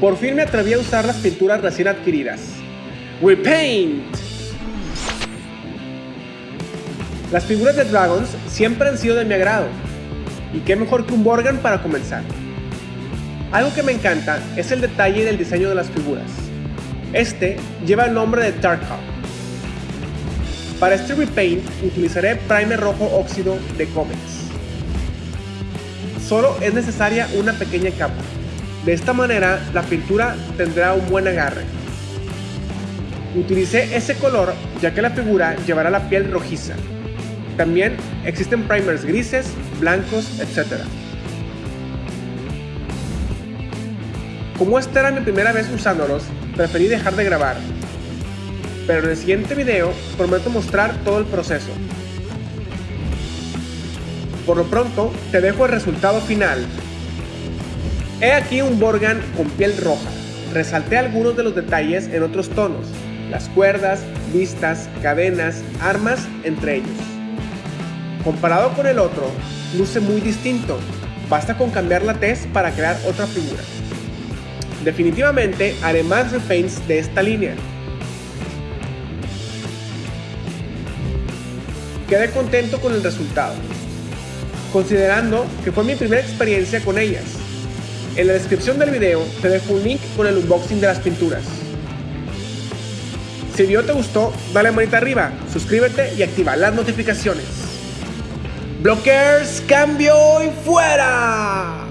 Por fin me atreví a usar las pinturas recién adquiridas. Repaint. Las figuras de Dragons siempre han sido de mi agrado. Y qué mejor que un Borgan para comenzar. Algo que me encanta es el detalle del diseño de las figuras. Este lleva el nombre de Tarkov. Para este repaint utilizaré primer rojo óxido de Comex. Solo es necesaria una pequeña capa. De esta manera la pintura tendrá un buen agarre. Utilicé ese color ya que la figura llevará la piel rojiza. También existen primers grises, blancos, etc. Como esta era mi primera vez usándolos, preferí dejar de grabar. Pero en el siguiente video prometo mostrar todo el proceso. Por lo pronto, te dejo el resultado final He aquí un Borgan con piel roja. Resalté algunos de los detalles en otros tonos, las cuerdas, vistas, cadenas, armas, entre ellos. Comparado con el otro, luce muy distinto. Basta con cambiar la tez para crear otra figura. Definitivamente haré más repaints de esta línea. Quedé contento con el resultado, considerando que fue mi primera experiencia con ellas en la descripción del video te dejo un link con el unboxing de las pinturas. Si el video te gustó, dale manita arriba, suscríbete y activa las notificaciones. Blockers, cambio y fuera.